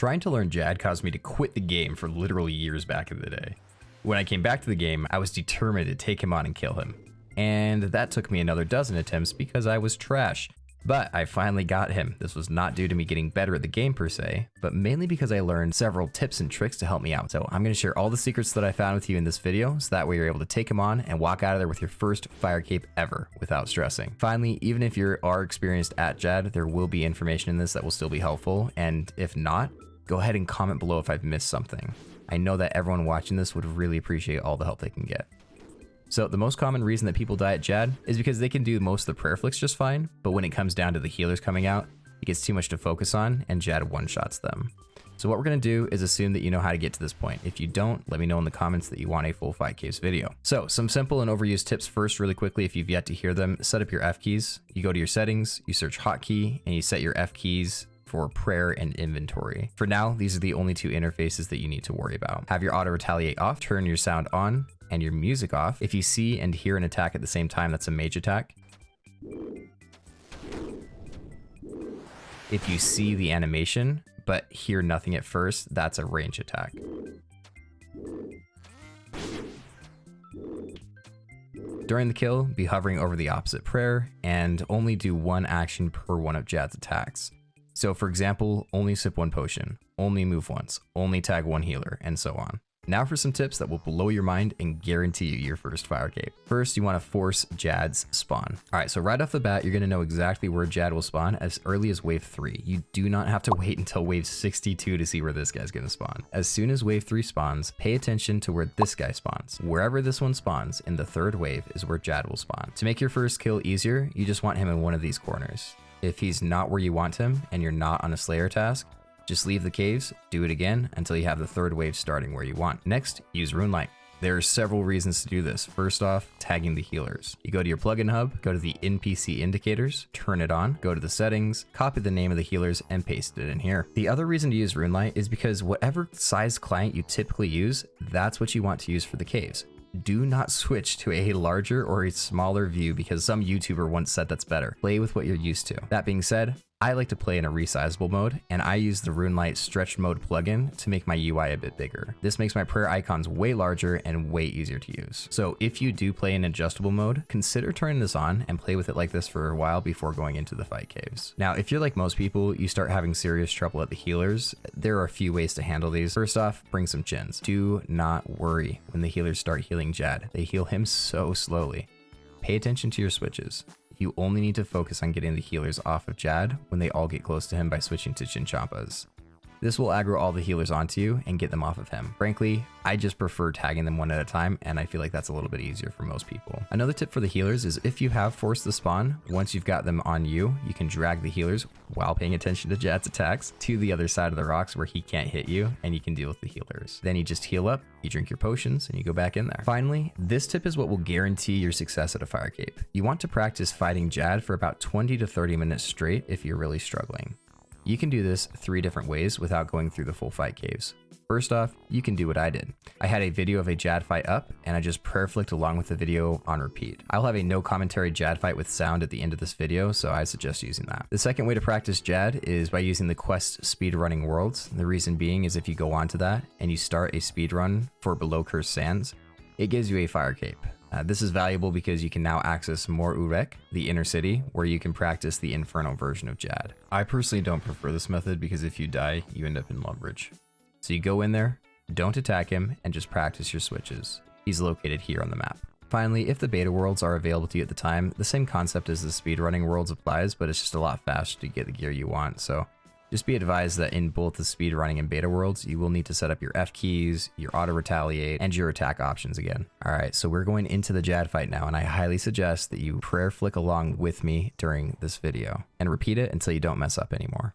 Trying to learn Jad caused me to quit the game for literally years back in the day. When I came back to the game, I was determined to take him on and kill him. And that took me another dozen attempts because I was trash. But I finally got him. This was not due to me getting better at the game per se, but mainly because I learned several tips and tricks to help me out. So I'm going to share all the secrets that I found with you in this video, so that way you're able to take him on and walk out of there with your first fire cape ever without stressing. Finally, even if you are experienced at Jad, there will be information in this that will still be helpful, and if not, go ahead and comment below if I've missed something. I know that everyone watching this would really appreciate all the help they can get. So the most common reason that people die at Jad is because they can do most of the prayer flicks just fine, but when it comes down to the healers coming out, it gets too much to focus on and Jad one-shots them. So what we're going to do is assume that you know how to get to this point. If you don't, let me know in the comments that you want a full fight caves video. So some simple and overused tips first really quickly if you've yet to hear them. Set up your F keys. You go to your settings, you search hotkey, and you set your F keys for prayer and inventory. For now, these are the only two interfaces that you need to worry about. Have your auto retaliate off, turn your sound on, and your music off. If you see and hear an attack at the same time, that's a mage attack. If you see the animation, but hear nothing at first, that's a range attack. During the kill, be hovering over the opposite prayer, and only do one action per one of Jad's attacks. So for example, only sip one potion, only move once, only tag one healer, and so on. Now for some tips that will blow your mind and guarantee you your first fire cape. First, you want to force Jad's spawn. All right, so right off the bat, you're going to know exactly where Jad will spawn as early as wave 3. You do not have to wait until wave 62 to see where this guy's going to spawn. As soon as wave 3 spawns, pay attention to where this guy spawns. Wherever this one spawns in the third wave is where Jad will spawn. To make your first kill easier, you just want him in one of these corners. If he's not where you want him and you're not on a Slayer task, just leave the caves, do it again until you have the third wave starting where you want. Next, use RuneLite. There are several reasons to do this. First off, tagging the healers. You go to your plugin hub, go to the NPC indicators, turn it on, go to the settings, copy the name of the healers, and paste it in here. The other reason to use RuneLite is because whatever size client you typically use, that's what you want to use for the caves do not switch to a larger or a smaller view because some YouTuber once said that's better. Play with what you're used to. That being said, I like to play in a resizable mode, and I use the RuneLite Stretch Mode plugin to make my UI a bit bigger. This makes my prayer icons way larger and way easier to use. So if you do play in adjustable mode, consider turning this on and play with it like this for a while before going into the fight caves. Now, if you're like most people, you start having serious trouble at the healers, there are a few ways to handle these. First off, bring some chins. Do not worry when the healers start healing Jad. They heal him so slowly. Pay attention to your switches you only need to focus on getting the healers off of Jad when they all get close to him by switching to Chinchompas. This will aggro all the healers onto you and get them off of him. Frankly, I just prefer tagging them one at a time, and I feel like that's a little bit easier for most people. Another tip for the healers is if you have forced the spawn, once you've got them on you, you can drag the healers while paying attention to Jad's attacks to the other side of the rocks where he can't hit you, and you can deal with the healers. Then you just heal up, you drink your potions, and you go back in there. Finally, this tip is what will guarantee your success at a fire cape. You want to practice fighting Jad for about 20 to 30 minutes straight if you're really struggling. You can do this three different ways without going through the full fight caves. First off, you can do what I did. I had a video of a Jad fight up, and I just prayer flicked along with the video on repeat. I'll have a no commentary Jad fight with sound at the end of this video, so I suggest using that. The second way to practice Jad is by using the quest speedrunning worlds. The reason being is if you go onto that and you start a speedrun for Below Cursed Sands, it gives you a fire cape. Uh, this is valuable because you can now access Mor Ul Rek, the inner city, where you can practice the Inferno version of Jad. I personally don't prefer this method because if you die, you end up in Lumbridge. So you go in there, don't attack him, and just practice your switches. He's located here on the map. Finally, if the beta worlds are available to you at the time, the same concept as the speedrunning worlds applies, but it's just a lot faster to get the gear you want, so just be advised that in both the speedrunning and beta worlds, you will need to set up your F keys, your auto retaliate, and your attack options again. All right, so we're going into the Jad fight now, and I highly suggest that you prayer flick along with me during this video and repeat it until you don't mess up anymore.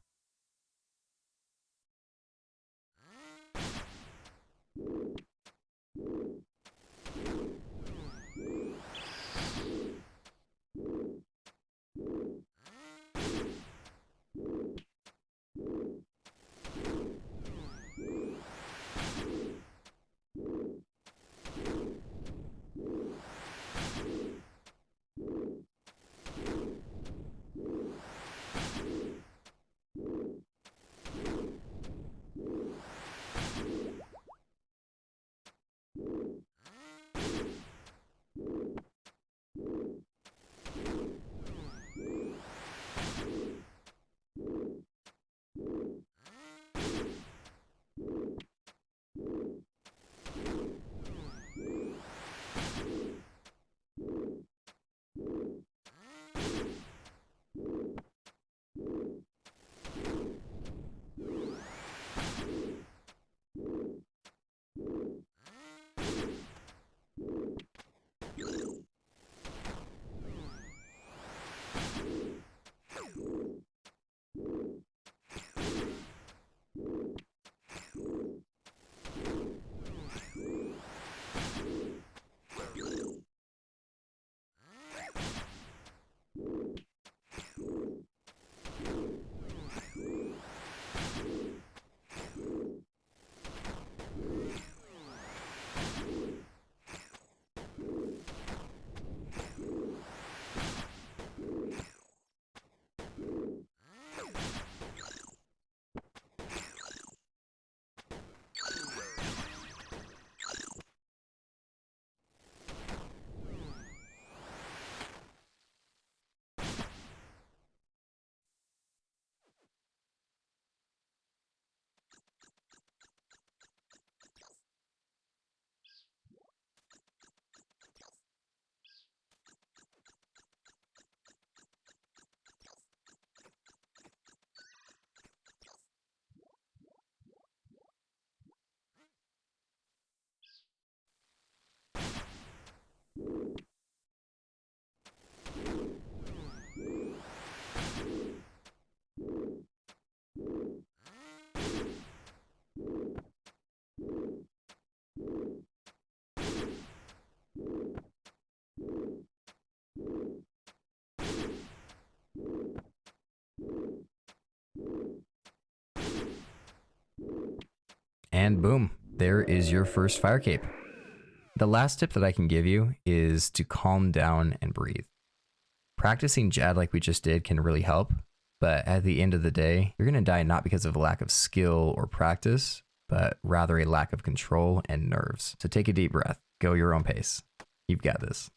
And boom, there is your first fire cape. The last tip that I can give you is to calm down and breathe. Practicing Jad like we just did can really help, but at the end of the day, you're going to die not because of a lack of skill or practice, but rather a lack of control and nerves. So take a deep breath, go your own pace. You've got this.